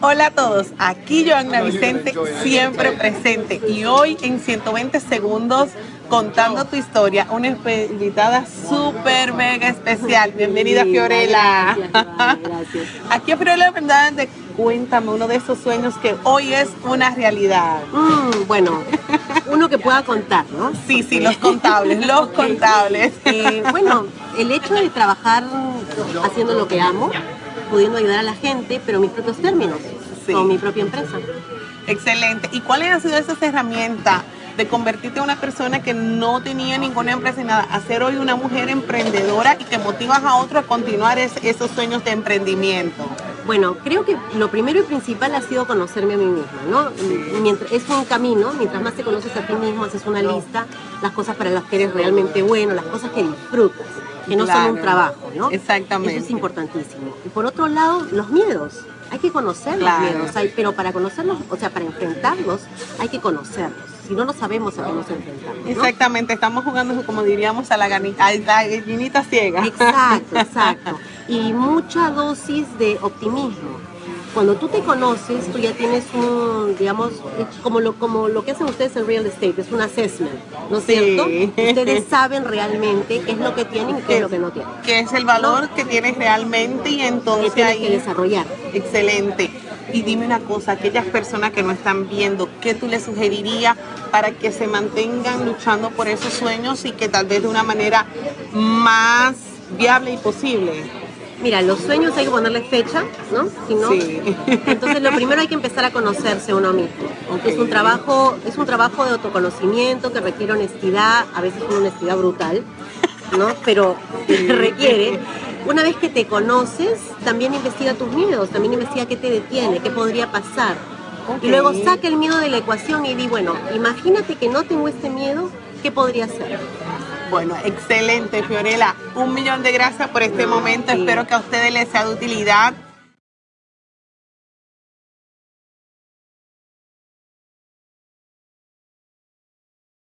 Hola a todos, aquí Joanna Vicente, siempre presente y hoy en 120 segundos contando tu historia, una invitada súper mega especial. Bienvenida Fiorella. Gracias, Aquí a Fiorella de cuéntame uno de esos sueños que hoy es una realidad. Mm, bueno, uno que pueda contar, ¿no? Sí, sí, los contables, los contables. Eh, bueno, el hecho de trabajar haciendo lo que amo, pudiendo ayudar a la gente, pero mis propios términos, con mi propia empresa. Excelente. ¿Y cuáles han sido esas herramientas de convertirte en una persona que no tenía ninguna empresa y nada, a ser hoy una mujer emprendedora y que motivas a otros a continuar esos sueños de emprendimiento? Bueno, creo que lo primero y principal ha sido conocerme a mí misma, ¿no? Mientras, es un camino, mientras más te conoces a ti mismo, haces una lista, las cosas para las que eres realmente bueno, las cosas que disfrutas, que no son un trabajo, ¿no? Exactamente. Eso es importantísimo. Y por otro lado, los miedos. Hay que conocer los miedos, pero para conocerlos, o sea, para enfrentarlos, hay que conocerlos si no, no sabemos a qué nos enfrentamos. Exactamente, estamos jugando, como diríamos, a la, gallinita ciega. Exacto, exacto. Y mucha dosis de optimismo. Cuando tú te conoces, tú ya tienes un, digamos, como lo, como lo que hacen ustedes en real estate, es un assessment, ¿no es cierto? Ustedes saben realmente qué es lo que tienen y qué es lo que no tienen. ¿Qué es el valor que tienes realmente y entonces tienes que desarrollar. Excelente. Y dime una cosa, aquellas personas que no están viendo, ¿qué tú les sugerirías para que se mantengan luchando por esos sueños y que tal vez de una manera más viable y posible? Mira, los sueños hay que ponerles fecha, ¿no? Si no, sí. entonces lo primero hay que empezar a conocerse uno mismo. Es un trabajo, es un trabajo de autoconocimiento que requiere honestidad, a veces una honestidad brutal, ¿no? Pero requiere. Una vez que te conoces, también investiga tus miedos, también investiga qué te detiene, qué podría pasar. Y luego saca el miedo de la ecuación y di, bueno, imagínate que no tengo este miedo, ¿qué podría ser? Bueno, excelente, Fiorella. Un millón de gracias por este momento. Espero que a ustedes les sea de utilidad